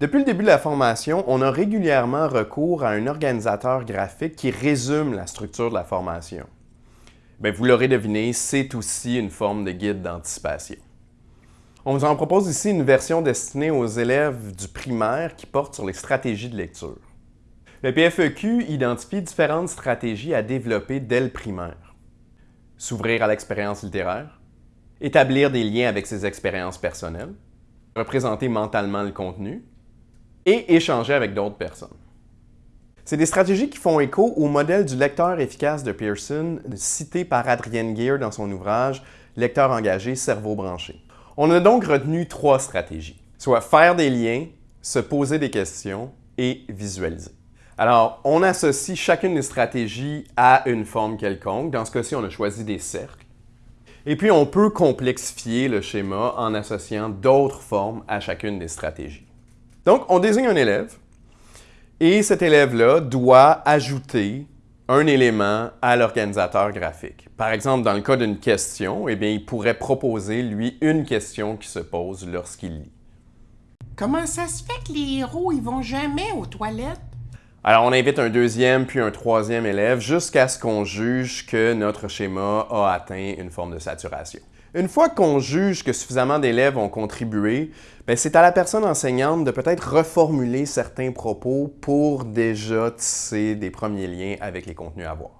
Depuis le début de la formation, on a régulièrement recours à un organisateur graphique qui résume la structure de la formation. Bien, vous l'aurez deviné, c'est aussi une forme de guide d'anticipation. On vous en propose ici une version destinée aux élèves du primaire qui porte sur les stratégies de lecture. Le PFEQ identifie différentes stratégies à développer dès le primaire. S'ouvrir à l'expérience littéraire, établir des liens avec ses expériences personnelles, représenter mentalement le contenu, et échanger avec d'autres personnes. C'est des stratégies qui font écho au modèle du lecteur efficace de Pearson, cité par Adrienne Gear dans son ouvrage « Lecteur engagé, cerveau branché ». On a donc retenu trois stratégies, soit faire des liens, se poser des questions et visualiser. Alors, on associe chacune des stratégies à une forme quelconque. Dans ce cas-ci, on a choisi des cercles. Et puis, on peut complexifier le schéma en associant d'autres formes à chacune des stratégies. Donc, on désigne un élève et cet élève-là doit ajouter un élément à l'organisateur graphique. Par exemple, dans le cas d'une question, eh bien, il pourrait proposer, lui, une question qui se pose lorsqu'il lit. Comment ça se fait que les héros, ils vont jamais aux toilettes? Alors, on invite un deuxième puis un troisième élève jusqu'à ce qu'on juge que notre schéma a atteint une forme de saturation. Une fois qu'on juge que suffisamment d'élèves ont contribué, ben, c'est à la personne enseignante de peut-être reformuler certains propos pour déjà tisser des premiers liens avec les contenus à voir.